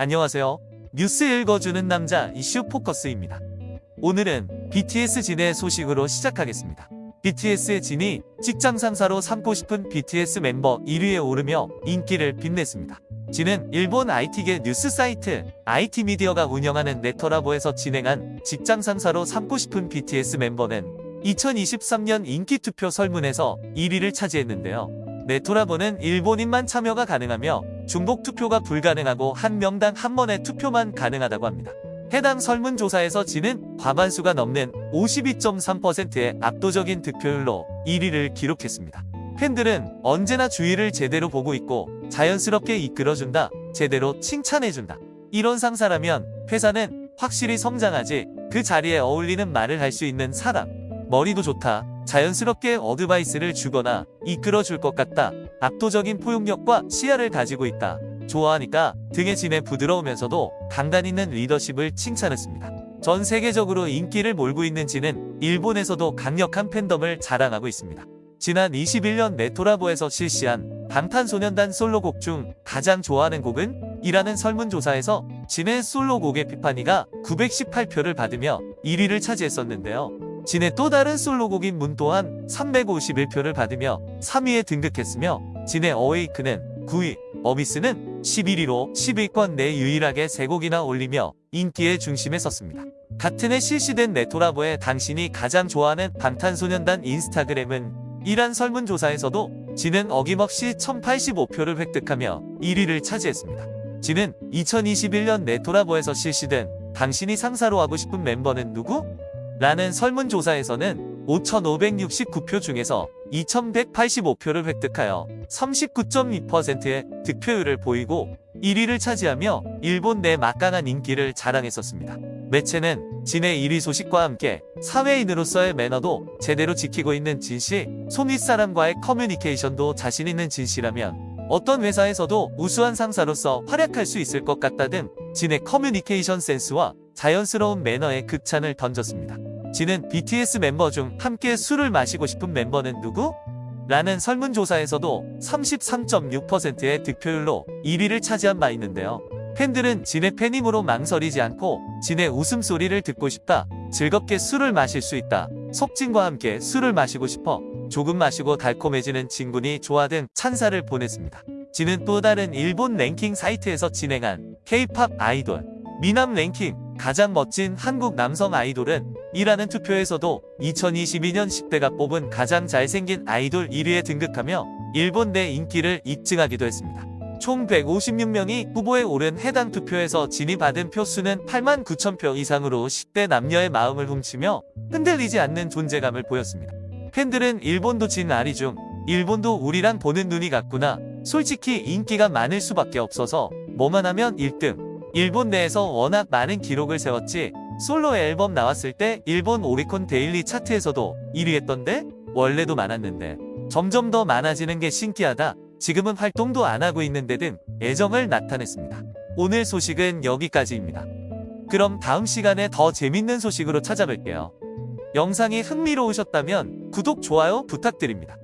안녕하세요. 뉴스 읽어주는 남자 이슈 포커스입니다. 오늘은 BTS 진의 소식으로 시작하겠습니다. BTS의 진이 직장 상사로 삼고 싶은 BTS 멤버 1위에 오르며 인기를 빛냈습니다. 진은 일본 IT계 뉴스 사이트 IT미디어가 운영하는 네터라보에서 진행한 직장 상사로 삼고 싶은 BTS 멤버는 2023년 인기투표 설문에서 1위를 차지했는데요. 네토라보는 일본인만 참여가 가능하며 중복 투표가 불가능하고 한 명당 한 번의 투표만 가능하다고 합니다. 해당 설문조사에서 진은 과반수가 넘는 52.3%의 압도적인 득표율로 1위를 기록했습니다. 팬들은 언제나 주위를 제대로 보고 있고 자연스럽게 이끌어준다, 제대로 칭찬해준다. 이런 상사라면 회사는 확실히 성장하지 그 자리에 어울리는 말을 할 수 있는 사람. 머리도 좋다. 자연스럽게 어드바이스를 주거나 이끌어 줄 것 같다. 압도적인 포용력과 시야를 가지고 있다. 좋아하니까 등에 진해 부드러우면서도 강단 있는 리더십을 칭찬했습니다. 전 세계적으로 인기를 몰고 있는 진은 일본에서도 강력한 팬덤을 자랑하고 있습니다. 지난 21년 네토라보에서 실시한 방탄소년단 솔로곡 중 가장 좋아하는 곡은? 이라는 설문조사에서 진의 솔로곡의 피파니가 918표를 받으며 1위를 차지했었는데요. 진의 또 다른 솔로곡인 문 또한 351표를 받으며 3위에 등극했으며 진의 어웨이크는 9위, 어미스는 11위로 10위권 내 유일하게 3곡이나 올리며 인기의 중심에 섰습니다. 같은 해 실시된 네토라보의 당신이 가장 좋아하는 방탄소년단 인스타그램은 이란 설문조사에서도 진은 어김없이 1085표를 획득하며 1위를 차지했습니다. 진은 2021년 네토라보에서 실시된 당신이 상사로 하고 싶은 멤버는 누구? 라는 설문조사에서는 5,569표 중에서 2,185표를 획득하여 39.2%의 득표율을 보이고 1위를 차지하며 일본 내 막강한 인기를 자랑했었습니다. 매체는 진의 1위 소식과 함께 사회인으로서의 매너도 제대로 지키고 있는 진씨, 손 윗사람과의 커뮤니케이션도 자신 있는 진씨라면 어떤 회사에서도 우수한 상사로서 활약할 수 있을 것 같다 등 진의 커뮤니케이션 센스와 자연스러운 매너에 극찬을 던졌습니다. 진은 BTS 멤버 중 함께 술을 마시고 싶은 멤버는 누구? 라는 설문조사에서도 33.6%의 득표율로 1위를 차지한 바 있는데요. 팬들은 진의 팬임으로 망설이지 않고 진의 웃음소리를 듣고 싶다. 즐겁게 술을 마실 수 있다. 속진과 함께 술을 마시고 싶어. 조금 마시고 달콤해지는 진군이 좋아 등 찬사를 보냈습니다. 진은 또 다른 일본 랭킹 사이트에서 진행한 K-팝 아이돌 미남 랭킹 가장 멋진 한국 남성 아이돌은 이라는 투표에서도 2022년 10대가 뽑은 가장 잘생긴 아이돌 1위에 등극하며 일본 내 인기를 입증하기도 했습니다. 총 156명이 후보에 오른 해당 투표에서 진이 받은 표수는 8만 9천 표 이상으로 10대 남녀의 마음을 훔치며 흔들리지 않는 존재감을 보였습니다. 팬들은 일본도 진 아리 중 일본도 우리랑 보는 눈이 같구나 솔직히 인기가 많을 수밖에 없어서 뭐만 하면 1등 일본 내에서 워낙 많은 기록을 세웠지 솔로 앨범 나왔을 때 일본 오리콘 데일리 차트에서도 1위 했던데 원래도 많았는데 점점 더 많아지는 게 신기하다 지금은 활동도 안 하고 있는데 등 애정을 나타냈습니다. 오늘 소식은 여기까지입니다. 그럼 다음 시간에 더 재밌는 소식으로 찾아뵐게요. 영상이 흥미로우셨다면 구독, 좋아요 부탁드립니다.